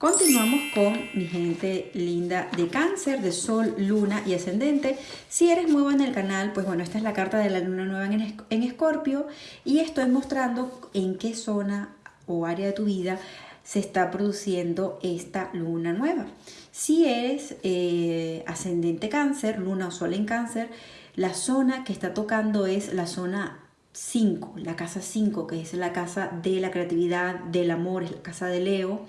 Continuamos con mi gente linda de cáncer, de sol, luna y ascendente. Si eres nuevo en el canal, pues bueno, esta es la carta de la luna nueva en Escorpio y estoy mostrando en qué zona o área de tu vida se está produciendo esta luna nueva. Si eres eh, ascendente cáncer, luna o sol en cáncer, la zona que está tocando es la zona 5, la casa 5, que es la casa de la creatividad, del amor, es la casa de Leo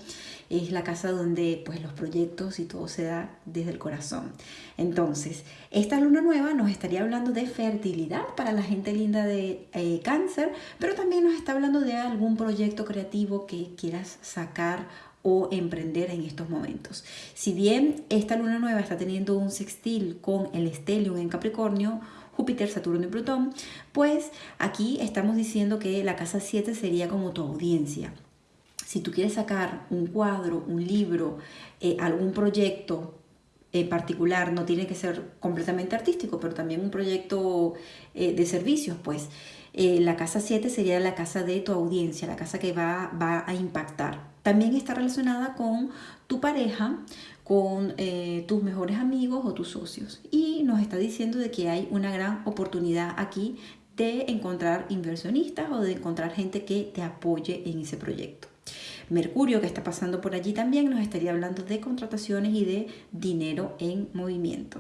es la casa donde pues los proyectos y todo se da desde el corazón. Entonces, esta luna nueva nos estaría hablando de fertilidad para la gente linda de eh, cáncer, pero también nos está hablando de algún proyecto creativo que quieras sacar o emprender en estos momentos. Si bien esta luna nueva está teniendo un sextil con el estelium en Capricornio, Júpiter, Saturno y Plutón, pues aquí estamos diciendo que la casa 7 sería como tu audiencia si tú quieres sacar un cuadro, un libro, eh, algún proyecto en particular, no tiene que ser completamente artístico, pero también un proyecto eh, de servicios, pues eh, la casa 7 sería la casa de tu audiencia, la casa que va, va a impactar. También está relacionada con tu pareja, con tus mejores amigos o tus socios. Y nos está diciendo de que hay una gran oportunidad aquí de encontrar inversionistas o de encontrar gente que te apoye en ese proyecto. Mercurio, que está pasando por allí también, nos estaría hablando de contrataciones y de dinero en movimiento.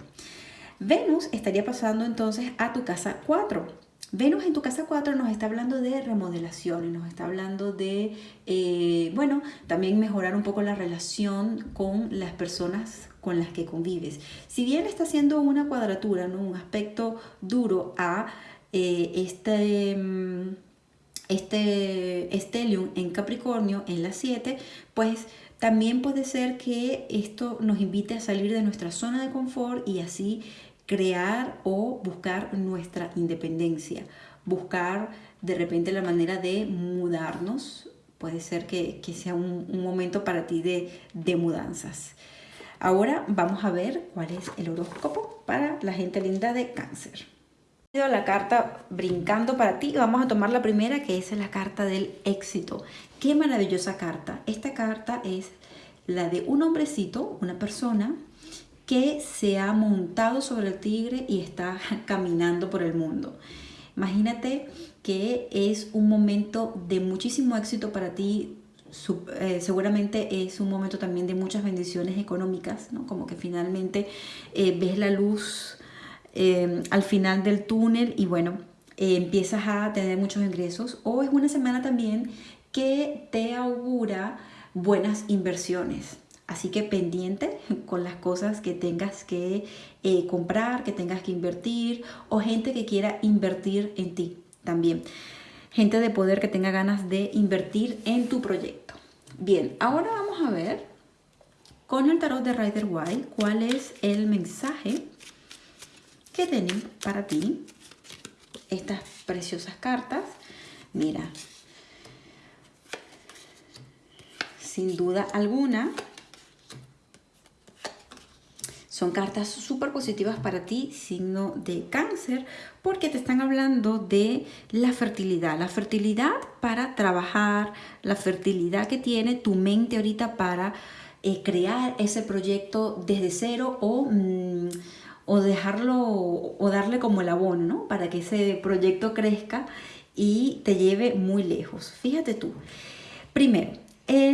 Venus estaría pasando entonces a tu casa 4. Venus en tu casa 4 nos está hablando de remodelaciones, nos está hablando de, eh, bueno, también mejorar un poco la relación con las personas con las que convives. Si bien está haciendo una cuadratura, ¿no? un aspecto duro a eh, este... Mm, este estelium en Capricornio en la 7, pues también puede ser que esto nos invite a salir de nuestra zona de confort y así crear o buscar nuestra independencia, buscar de repente la manera de mudarnos, puede ser que, sea un, momento para ti de, de mudanzas. Ahora vamos a ver cuál es el horóscopo para la gente linda de cáncer la carta brincando para ti. Vamos a tomar la primera que es la carta del éxito. Qué maravillosa carta. Esta carta es la de un hombrecito, una persona que se ha montado sobre el tigre y está caminando por el mundo. Imagínate que es un momento de muchísimo éxito para ti, eh, seguramente es un momento también de muchas bendiciones económicas, ¿no? Como que finalmente eh, ves la luz Em, al final del túnel y bueno, eh, empiezas a tener muchos ingresos o es una semana también que te augura buenas inversiones. Así que pendiente con las cosas que tengas que eh, comprar, que tengas que invertir o gente que quiera invertir en ti también. Gente de poder que tenga ganas de invertir en tu proyecto. Bien, ahora vamos a ver con el tarot de Rider White cuál es el mensaje que tienen para ti estas preciosas cartas. Mira, sin duda alguna, son cartas súper positivas para ti, signo de cáncer, porque te están hablando de la fertilidad. La fertilidad para trabajar, la fertilidad que tiene tu mente ahorita para eh, crear ese proyecto desde cero o... Mm, o dejarlo o darle como el abono, ¿no? Para que ese proyecto crezca y te lleve muy lejos. Fíjate tú. Primero,